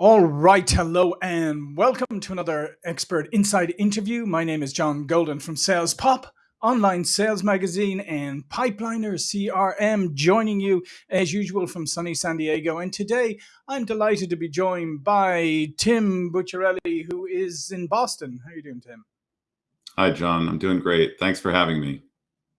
All right, hello, and welcome to another Expert Inside interview. My name is John Golden from Sales Pop, online sales magazine, and Pipeliner CRM, joining you as usual from sunny San Diego. And today I'm delighted to be joined by Tim Bucciarelli, who is in Boston. How are you doing, Tim? Hi, John. I'm doing great. Thanks for having me.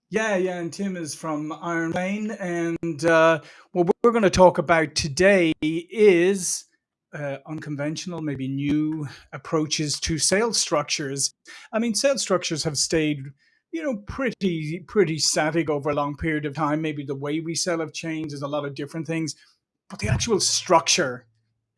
Yeah, yeah, and Tim is from Iron Plane, and uh, what we're going to talk about today is uh, unconventional, maybe new approaches to sales structures. I mean, sales structures have stayed, you know, pretty pretty static over a long period of time. Maybe the way we sell have changed. There's a lot of different things, but the actual structure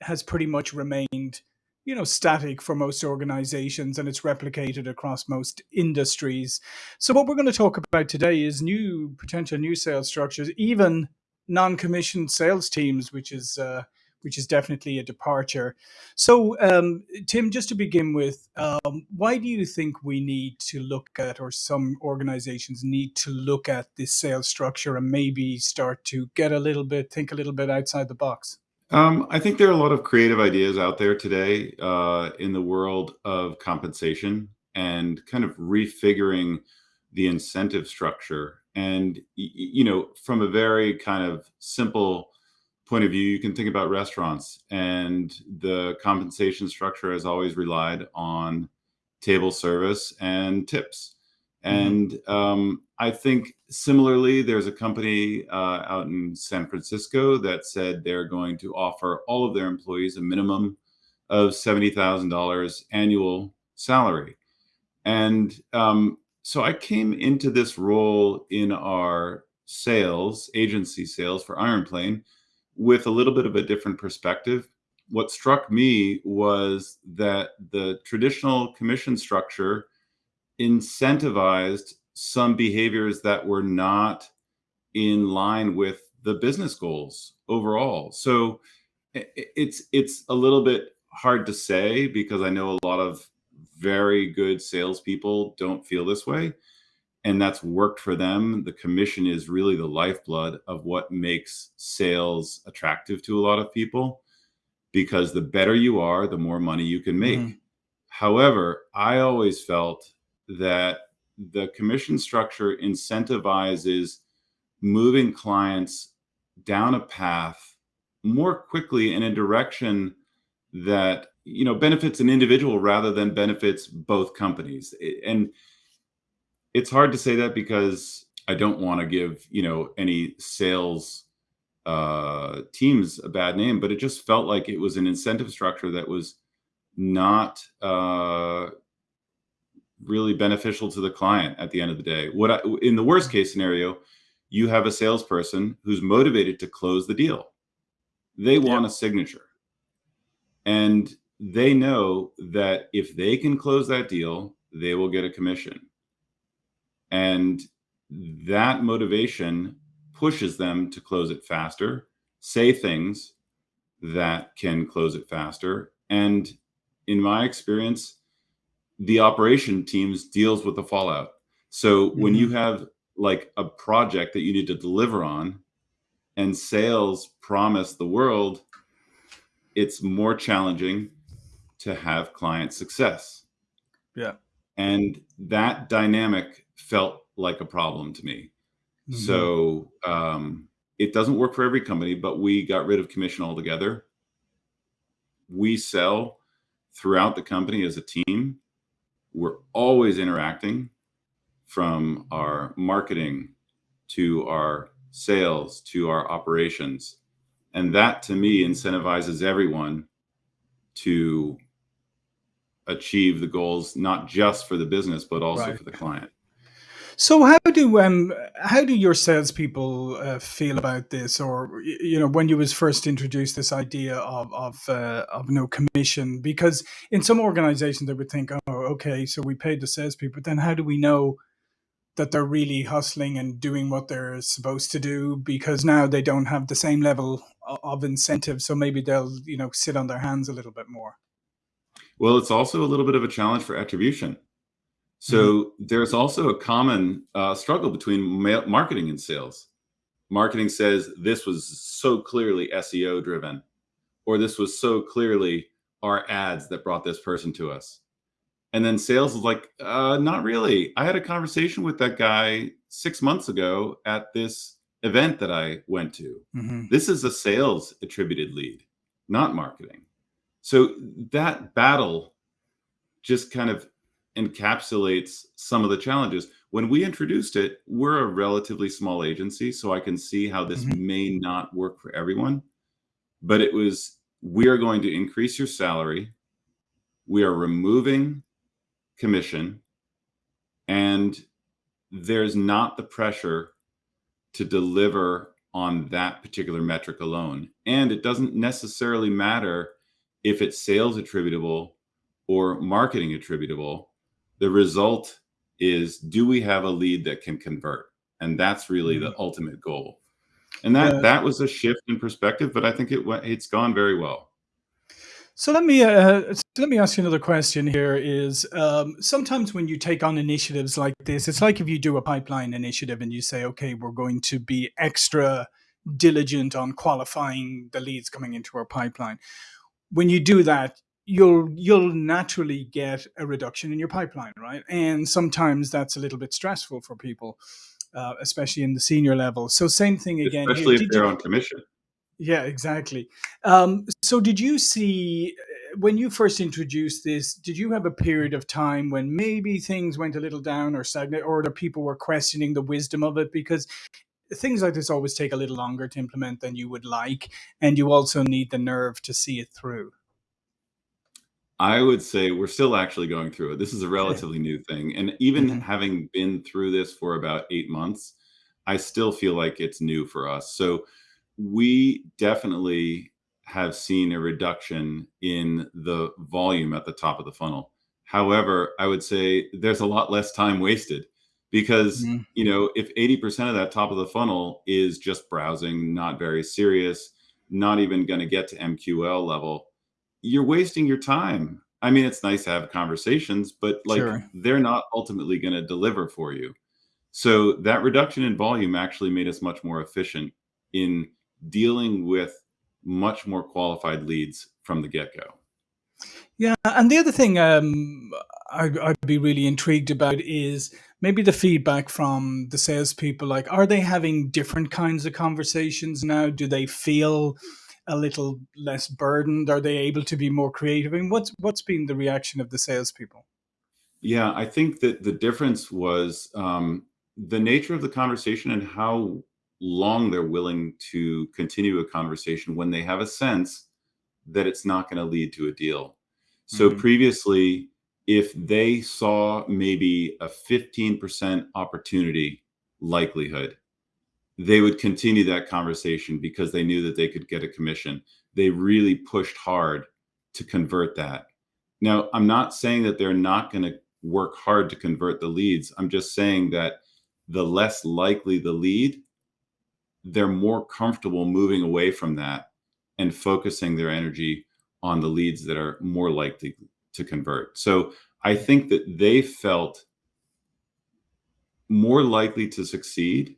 has pretty much remained, you know, static for most organizations, and it's replicated across most industries. So, what we're going to talk about today is new potential new sales structures, even non-commissioned sales teams, which is uh, which is definitely a departure. So, um, Tim, just to begin with, um, why do you think we need to look at, or some organizations need to look at this sales structure and maybe start to get a little bit, think a little bit outside the box? Um, I think there are a lot of creative ideas out there today uh, in the world of compensation and kind of refiguring the incentive structure. And, you know, from a very kind of simple point of view, you can think about restaurants and the compensation structure has always relied on table service and tips. Mm-hmm. And um, I think similarly, there's a company uh, out in San Francisco that said they're going to offer all of their employees a minimum of $70,000 annual salary. And um, so I came into this role in our sales, agency sales for Iron Plane with a little bit of a different perspective. What struck me was that the traditional commission structure incentivized some behaviors that were not in line with the business goals overall. So it's it's a little bit hard to say because I know a lot of very good salespeople don't feel this way and that's worked for them. The commission is really the lifeblood of what makes sales attractive to a lot of people because the better you are, the more money you can make. Mm. However, I always felt that the commission structure incentivizes moving clients down a path more quickly in a direction that you know benefits an individual rather than benefits both companies and it's hard to say that because I don't want to give, you know, any sales uh, teams a bad name, but it just felt like it was an incentive structure that was not uh, really beneficial to the client at the end of the day. What I, in the worst case scenario, you have a salesperson who's motivated to close the deal. They want a signature. And they know that if they can close that deal, they will get a commission. And that motivation pushes them to close it faster, say things that can close it faster. And in my experience, the operation teams deals with the fallout. So mm-hmm. when you mm-hmm. have like a project that you need to deliver on and sales promise the world, it's more challenging to have client success. Yeah. And that dynamic felt like a problem to me. Mm-hmm. So um, it doesn't work for every company, but we got rid of commission altogether. We sell throughout the company as a team. We're always interacting from our marketing to our sales to our operations. And that to me incentivizes everyone to achieve the goals, not just for the business, but also right. for the client. So how do um how do your salespeople uh, feel about this, or you know, when you was first introduced this idea of of uh, of no commission? Because in some organizations they would think, oh, okay, so we paid the salespeople, but then how do we know that they're really hustling and doing what they're supposed to do? Because now they don't have the same level of incentive, so maybe they'll you know sit on their hands a little bit more. Well, it's also a little bit of a challenge for attribution so mm-hmm. there's also a common uh, struggle between marketing and sales. Marketing says this was so clearly SEO driven, or this was so clearly our ads that brought this person to us. And then sales is like, uh, not really. I had a conversation with that guy six months ago at this event that I went to. Mm-hmm. This is a sales attributed lead, not marketing. So that battle just kind of encapsulates some of the challenges. When we introduced it, we're a relatively small agency, so I can see how this mm-hmm. may not work for everyone. But it was we are going to increase your salary. We are removing commission and there's not the pressure to deliver on that particular metric alone. And it doesn't necessarily matter if it's sales attributable or marketing attributable. The result is do we have a lead that can convert? And that's really the mm-hmm. ultimate goal. And that uh, that was a shift in perspective, but I think it went, it's gone very well. So let me uh, let me ask you another question. Here is um, sometimes when you take on initiatives like this, it's like if you do a pipeline initiative and you say, okay, we're going to be extra diligent on qualifying the leads coming into our pipeline. When you do that, you'll you'll naturally get a reduction in your pipeline, right? And sometimes that's a little bit stressful for people, uh, especially in the senior level. So same thing again. Especially here. if they're on commission. Yeah, exactly. Um, so, did you see uh, when you first introduced this? Did you have a period of time when maybe things went a little down or stagnant, or the people were questioning the wisdom of it? Because things like this always take a little longer to implement than you would like, and you also need the nerve to see it through. I would say we're still actually going through it. This is a relatively new thing. And even mm-hmm. having been through this for about eight months, I still feel like it's new for us. So we definitely have seen a reduction in the volume at the top of the funnel. However, I would say there's a lot less time wasted because mm-hmm. you know if 80% of that top of the funnel is just browsing, not very serious, not even going to get to MQL level, you're wasting your time. I mean, it's nice to have conversations, but like sure. they're not ultimately going to deliver for you. So that reduction in volume actually made us much more efficient in dealing with much more qualified leads from the get go. Yeah, and the other thing um, I'd, I'd, be really intrigued about is maybe the feedback from the salespeople. Like, are they having different kinds of conversations now? Do they feel a little less burdened? Are they able to be more creative? I mean, what's what's been the reaction of the salespeople? Yeah, I think that the difference was um, the nature of the conversation and how long they're willing to continue a conversation when they have a sense that it's not going to lead to a deal. So mm-hmm. previously, if they saw maybe a 15% opportunity likelihood, they would continue that conversation because they knew that they could get a commission. They really pushed hard to convert that. Now, I'm not saying that they're not going to work hard to convert the leads. I'm just saying that the less likely the lead, they're more comfortable moving away from that and focusing their energy on the leads that are more likely to convert. So I think that they felt more likely to succeed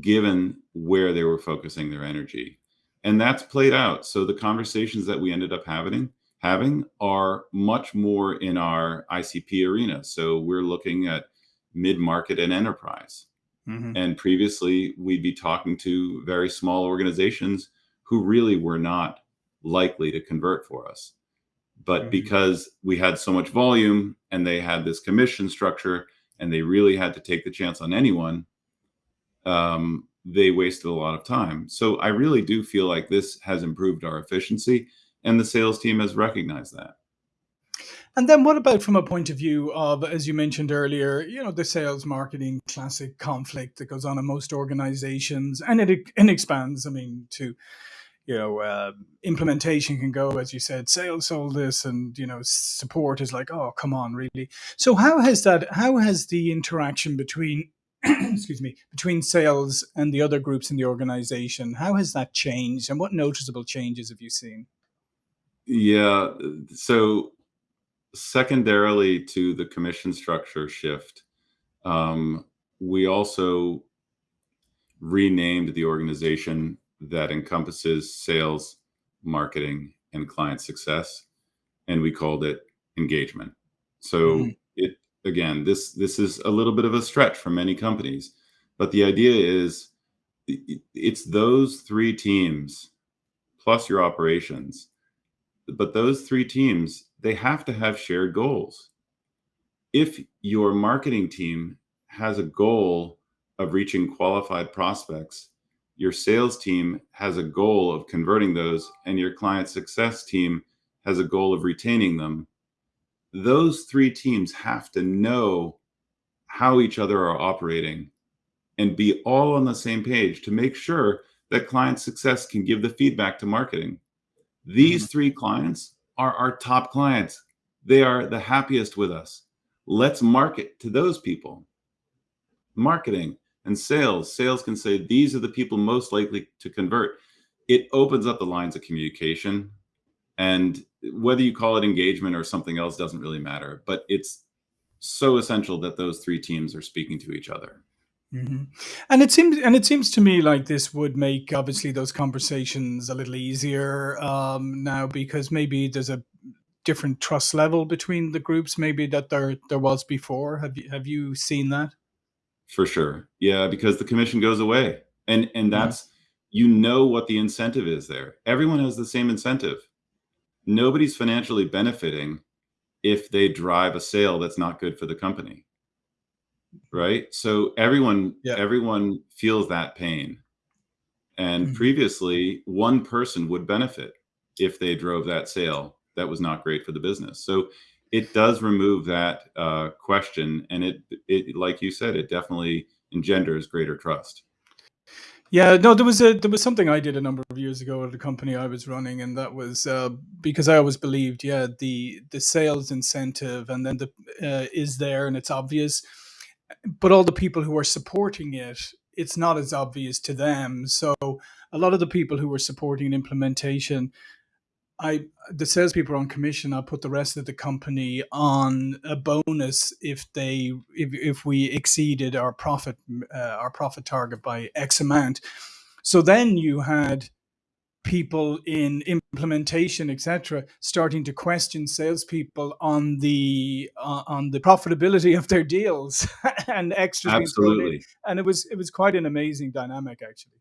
given where they were focusing their energy. And that's played out. So the conversations that we ended up having having are much more in our ICP arena. So we're looking at mid-market and enterprise. Mm-hmm. And previously, we'd be talking to very small organizations who really were not likely to convert for us. But mm-hmm. because we had so much volume and they had this commission structure and they really had to take the chance on anyone, um, they wasted a lot of time. So I really do feel like this has improved our efficiency, and the sales team has recognized that. And then what about from a point of view of, as you mentioned earlier, you know, the sales marketing classic conflict that goes on in most organizations and it, it expands, I mean, to, you know, uh, implementation can go, as you said, sales sold this and, you know, support is like, oh, come on, really. So how has that, how has the interaction between, excuse me, between sales and the other groups in the organization, how has that changed and what noticeable changes have you seen? Yeah. So secondarily to the commission structure shift, um, we also renamed the organization that encompasses sales, marketing and client success, and we called it engagement. So mm-hmm. it again, this this is a little bit of a stretch for many companies, but the idea is it's those three teams plus your operations. But those three teams, they have to have shared goals. If your marketing team has a goal of reaching qualified prospects, your sales team has a goal of converting those, and your client success team has a goal of retaining them, those three teams have to know how each other are operating and be all on the same page to make sure that client success can give the feedback to marketing. These mm-hmm. three clients are our top clients. They are the happiest with us. Let's market to those people. Marketing and sales. Sales can say these are the people most likely to convert. It opens up the lines of communication. And whether you call it engagement or something else doesn't really matter. But it's so essential that those three teams are speaking to each other. Mm-hmm. And it seems, and it seems to me like this would make obviously those conversations a little easier um, now because maybe there's a different trust level between the groups, maybe that there there was before. Have you have you seen that? For sure, yeah, because the commission goes away, and and that's you know what the incentive is there. Everyone has the same incentive. Nobody's financially benefiting if they drive a sale that's not good for the company right so everyone yeah. everyone feels that pain and mm-hmm. previously one person would benefit if they drove that sale that was not great for the business so it does remove that uh, question and it it like you said it definitely engenders greater trust yeah, no, there was a there was something I did a number of years ago at a company I was running, and that was uh, because I always believed, yeah, the the sales incentive, and then the uh, is there, and it's obvious, but all the people who are supporting it, it's not as obvious to them. So a lot of the people who are supporting implementation, I the salespeople on commission. I put the rest of the company on a bonus if they if, if we exceeded our profit uh, our profit target by X amount. So then you had people in implementation, etc., starting to question salespeople on the uh, on the profitability of their deals and extra. Absolutely, and it was it was quite an amazing dynamic actually.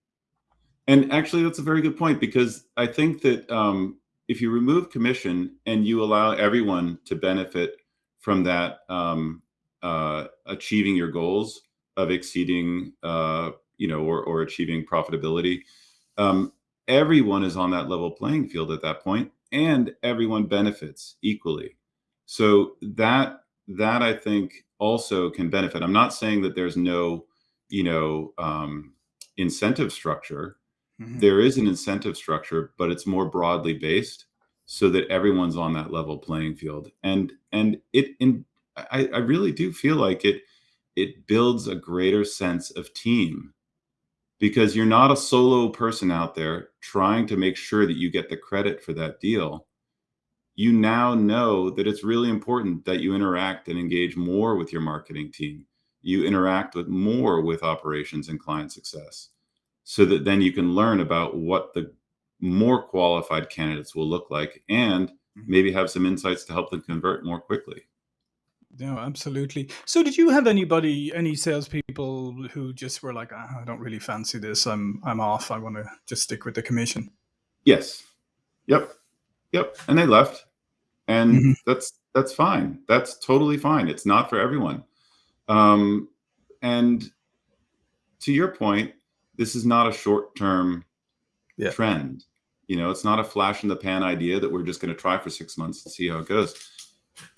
And actually, that's a very good point because I think that um, if you remove commission and you allow everyone to benefit from that um, uh, achieving your goals of exceeding, uh, you know, or, or achieving profitability, um, everyone is on that level playing field at that point and everyone benefits equally. So that that i think also can benefit. I'm not saying that there's no you know um, incentive structure mm-hmm. there is an incentive structure but it's more broadly based so that everyone's on that level playing field and and it in I, I really do feel like it it builds a greater sense of team because you're not a solo person out there trying to make sure that you get the credit for that deal. You now know that it's really important that you interact and engage more with your marketing team. You interact with more with operations and client success so that then you can learn about what the more qualified candidates will look like and mm-hmm. maybe have some insights to help them convert more quickly. No, absolutely. So, did you have anybody, any salespeople who just were like, ah, "I don't really fancy this. I'm, I'm off. I want to just stick with the commission." Yes. Yep. Yep. And they left, and mm-hmm. that's that's fine. That's totally fine. It's not for everyone. Um, and to your point, this is not a short-term yeah. trend. You know, it's not a flash in the pan idea that we're just going to try for six months and see how it goes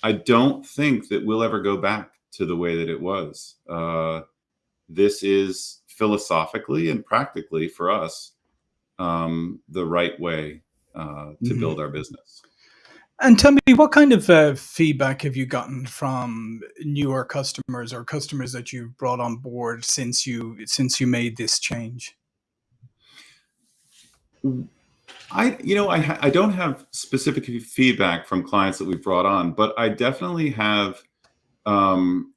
I don't think that we'll ever go back to the way that it was. Uh, this is philosophically and practically for us um, the right way uh, to mm-hmm. build our business. And tell me, what kind of uh, feedback have you gotten from newer customers or customers that you've brought on board since you since you made this change? I, you know, I, I don't have specific feedback from clients that we've brought on, but I definitely have um,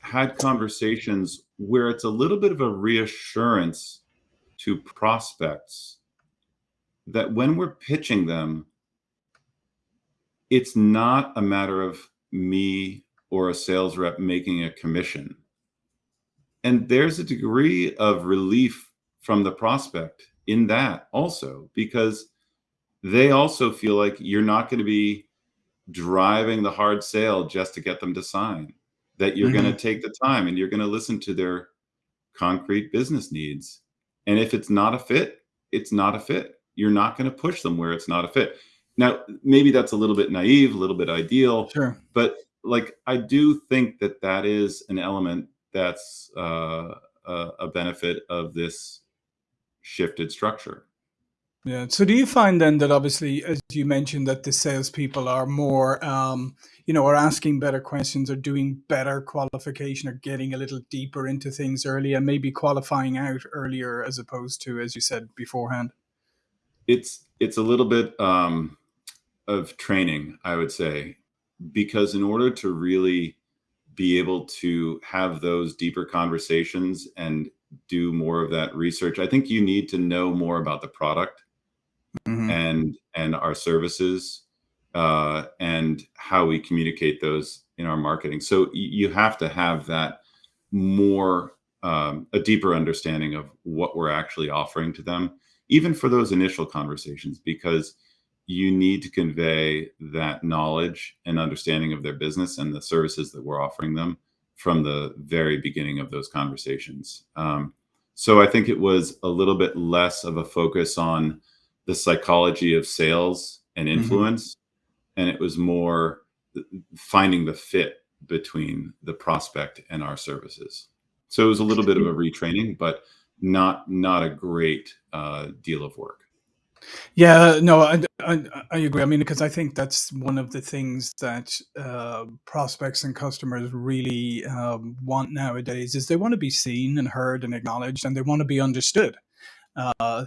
had conversations where it's a little bit of a reassurance to prospects that when we're pitching them, it's not a matter of me or a sales rep making a commission. And there's a degree of relief from the prospect in that also, because they also feel like you're not going to be driving the hard sale just to get them to sign, that you're mm-hmm. going to take the time and you're going to listen to their concrete business needs. And if it's not a fit, it's not a fit. You're not going to push them where it's not a fit. Now, maybe that's a little bit naive, a little bit ideal, sure. but like I do think that that is an element that's uh, a, a benefit of this shifted structure. Yeah. So do you find then that obviously, as you mentioned, that the salespeople are more, um, you know, are asking better questions, or doing better qualification, or getting a little deeper into things earlier, maybe qualifying out earlier as opposed to, as you said beforehand. It's it's a little bit um, of training, I would say, because in order to really be able to have those deeper conversations and do more of that research, I think you need to know more about the product mm-hmm. and and our services uh, and how we communicate those in our marketing. So you have to have that more um, a deeper understanding of what we're actually offering to them, even for those initial conversations, because you need to convey that knowledge and understanding of their business and the services that we're offering them from the very beginning of those conversations. Um, so I think it was a little bit less of a focus on the psychology of sales and mm-hmm. influence, mm-hmm. and it was more finding the fit between the prospect and our services. So it was a little bit of a retraining, but not not a great uh, deal of work. Yeah, no, I, I, I agree. I mean, because I think that's one of the things that uh, prospects and customers really um, want nowadays is they want to be seen and heard and acknowledged, and they want to be understood. Uh,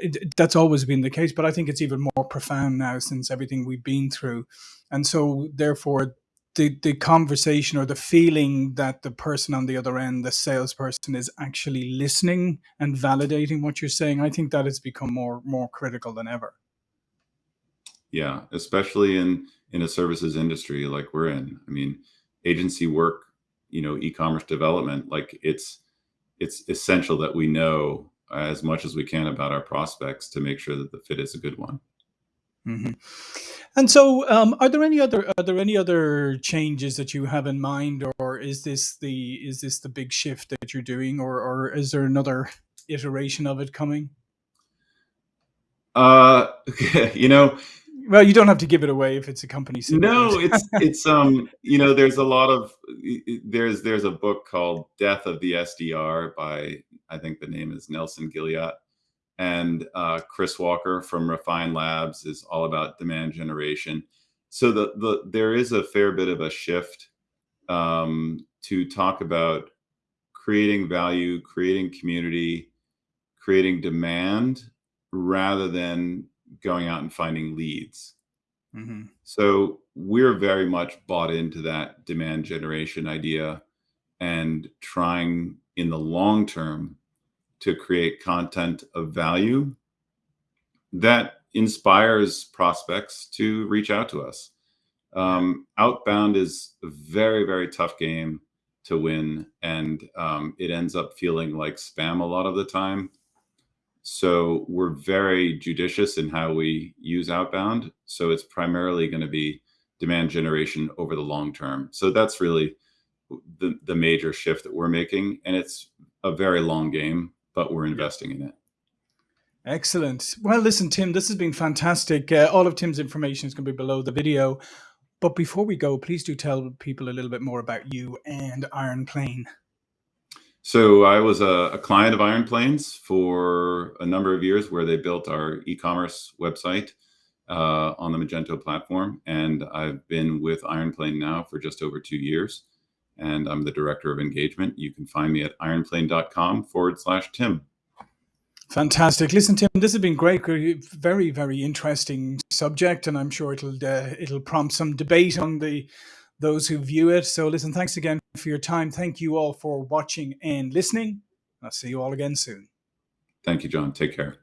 it, that's always been the case, but I think it's even more profound now since everything we've been through, and so therefore the the conversation or the feeling that the person on the other end, the salesperson, is actually listening and validating what you're saying, I think that has become more more critical than ever. Yeah, especially in in a services industry like we're in. I mean, agency work, you know, e-commerce development, like it's it's essential that we know as much as we can about our prospects to make sure that the fit is a good one. Mm-hmm. And so, um, are there any other are there any other changes that you have in mind, or is this the is this the big shift that you're doing, or or is there another iteration of it coming? Uh, you know, well, you don't have to give it away if it's a company. Secret. No, it's it's um, you know, there's a lot of there's there's a book called Death of the SDR by I think the name is Nelson Gilliat and uh, Chris Walker from Refine Labs is all about demand generation. So the the there is a fair bit of a shift um, to talk about creating value, creating community, creating demand, rather than going out and finding leads. Mm-hmm. So we're very much bought into that demand generation idea and trying in the long term to create content of value that inspires prospects to reach out to us. Um, outbound is a very, very tough game to win, and um, it ends up feeling like spam a lot of the time. So we're very judicious in how we use outbound. So it's primarily going to be demand generation over the long term. So that's really the, the major shift that we're making. And it's a very long game but we're investing in it. Excellent. Well, listen, Tim, this has been fantastic. Uh, all of Tim's information is going to be below the video. But before we go, please do tell people a little bit more about you and Iron Plane. So I was a, a client of Iron Planes for a number of years, where they built our e-commerce website uh, on the Magento platform, and I've been with Iron Plane now for just over two years and I'm the director of engagement. You can find me at ironplane.com forward slash Tim. Fantastic. Listen, Tim, this has been great. Very, very interesting subject, and I'm sure it'll uh, it'll prompt some debate on the those who view it. So, listen, thanks again for your time. Thank you all for watching and listening. I'll see you all again soon. Thank you, John. Take care.